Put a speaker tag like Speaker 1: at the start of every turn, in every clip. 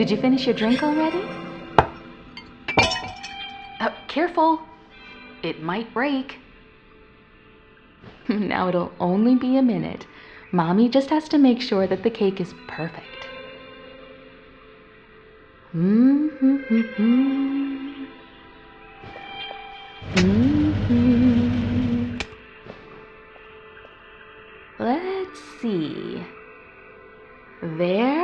Speaker 1: Did you finish your drink already? Uh, careful. It might break. now it'll only be a minute. Mommy just has to make sure that the cake is perfect. Mm-hmm. Mm-hmm. Let's see. There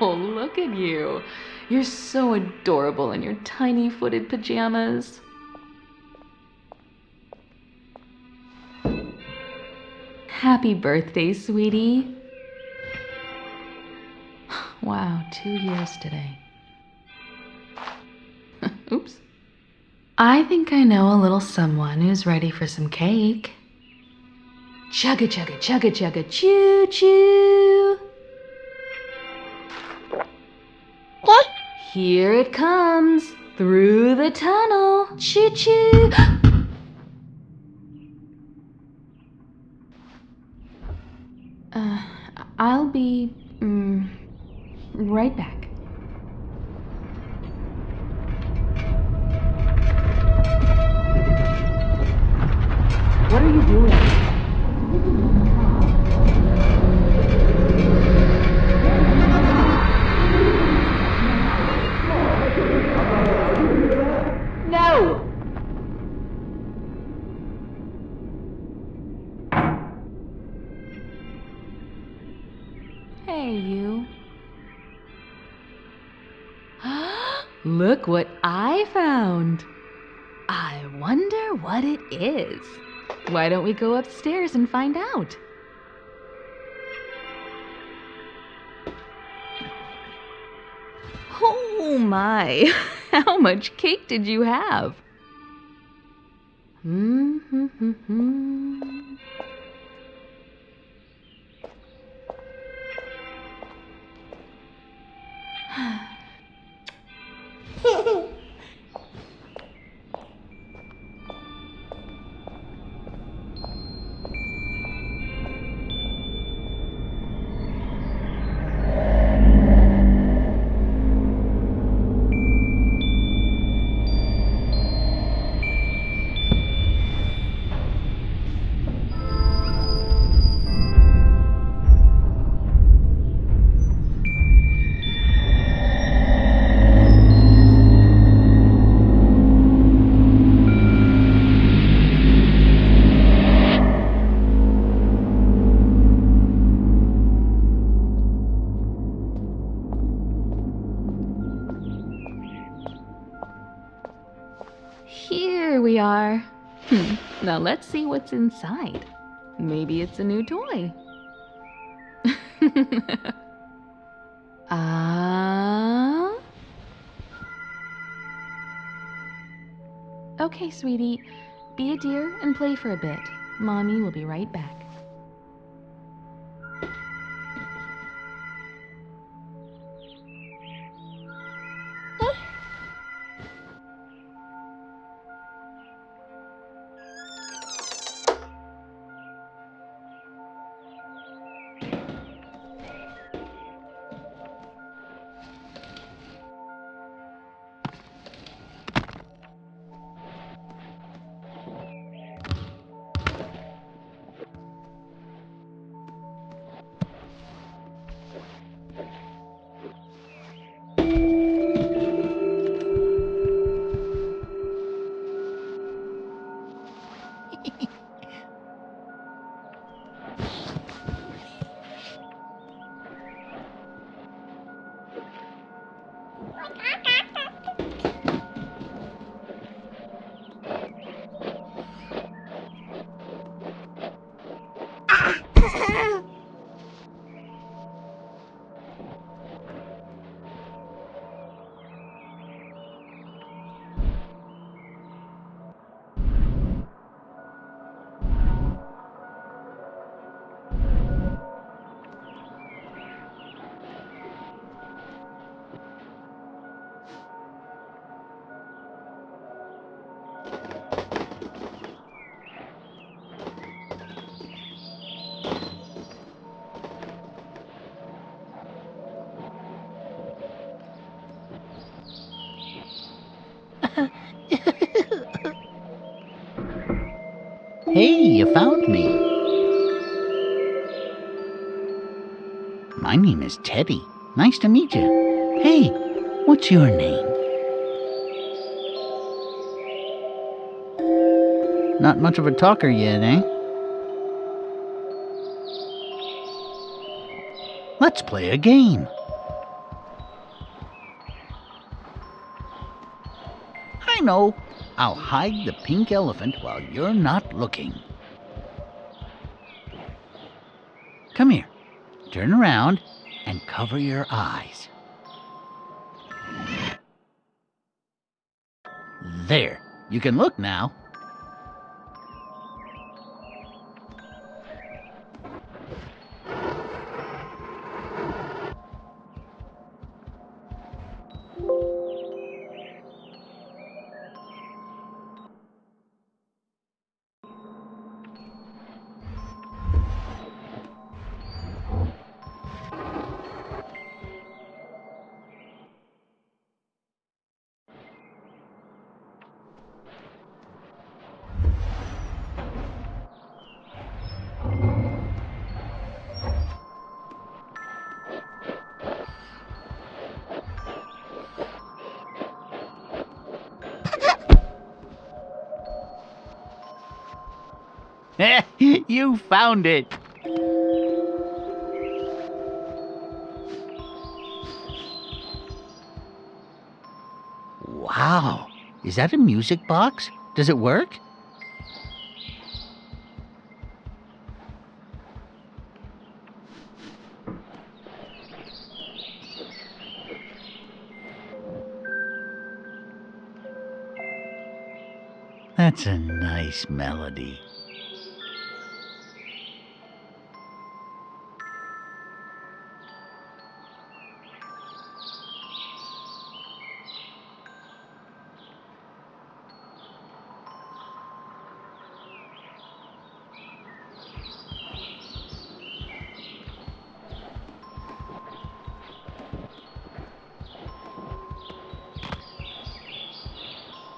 Speaker 1: Oh, look at you. You're so adorable in your tiny footed pajamas. Happy birthday, sweetie. Wow, two years today. Oops. I think I know a little someone who's ready for some cake. Chugga chugga chugga chugga choo choo. Here it comes through the tunnel. Choo choo. uh, I'll be mm, right back. What are you doing? What it is. Why don't we go upstairs and find out? Oh my! How much cake did you have? Mm-hmm. Here Now let's see what's inside. Maybe it's a new toy. Ah. okay, sweetie. Be a dear and play for a bit. Mommy will be right back.
Speaker 2: hey, you found me. My name is Teddy. Nice to meet you. Hey, what's your name? Not much of a talker yet, eh? Let's play a game. I know. I'll hide the pink elephant while you're not looking. Come here. Turn around and cover your eyes. There. You can look now. you found it. Wow. Is that a music box? Does it work? That's a nice melody.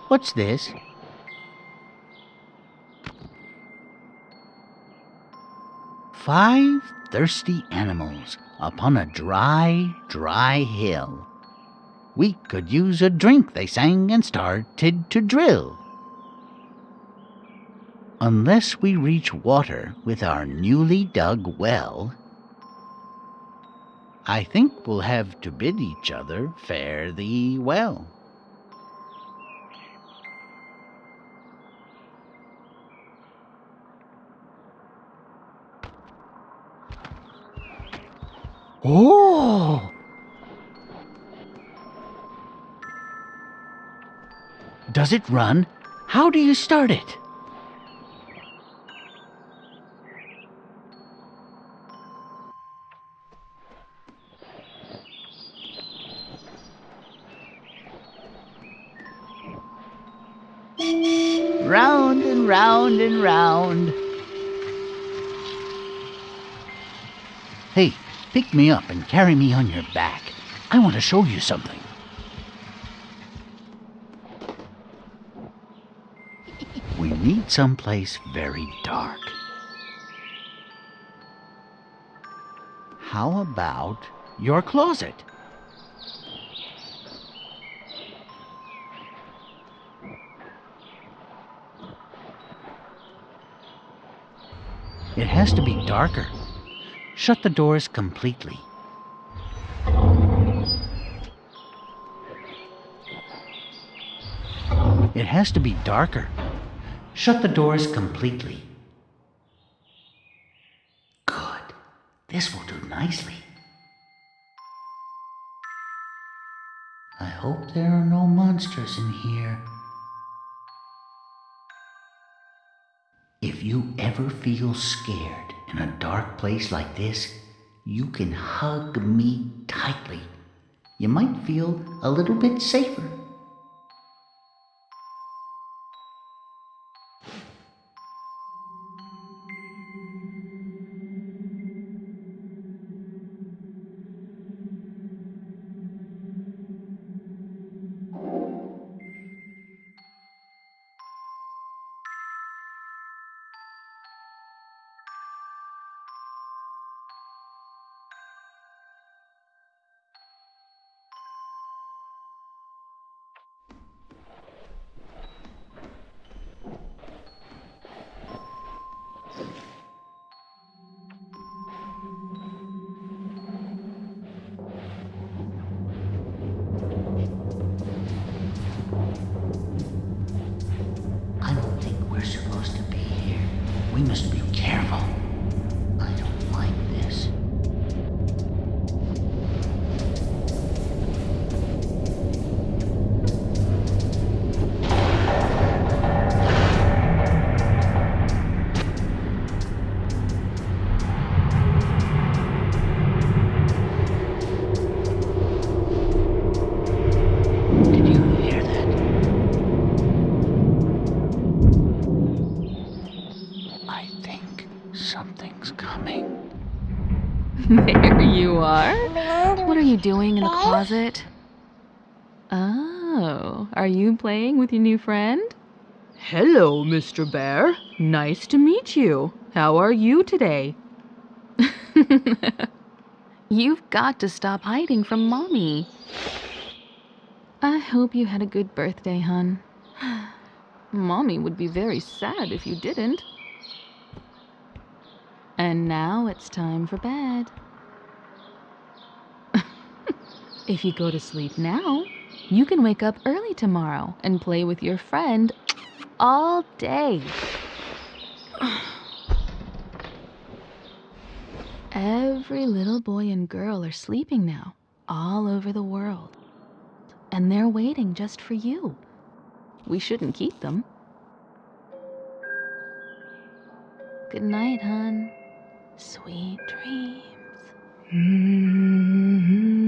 Speaker 2: What's this? Five thirsty animals upon a dry, dry hill. We could use a drink, they sang and started to drill. Unless we reach water with our newly dug well, I think we'll have to bid each other fare thee well. Oh! Does it run? How do you start it? Round and round and round. Hey, Pick me up and carry me on your back. I want to show you something. We need someplace very dark. How about your closet? It has to be darker Shut the doors completely. It has to be darker. Shut the doors completely. Good. This will do nicely. I hope there are no monsters in here. If you ever feel scared in a dark place like this, you can hug me tightly. You might feel a little bit safer.
Speaker 1: Are. What are you doing in the closet? Oh, are you playing with your new friend? Hello, Mr. Bear. Nice to meet you. How are you today? You've got to stop hiding from Mommy. I hope you had a good birthday, hon. Mommy would be very sad if you didn't. And now it's time for bed. If you go to sleep now, you can wake up early tomorrow and play with your friend all day. Every little boy and girl are sleeping now, all over the world. And they're waiting just for you. We shouldn't keep them. Good night, hun. Sweet dreams. Mm-hmm.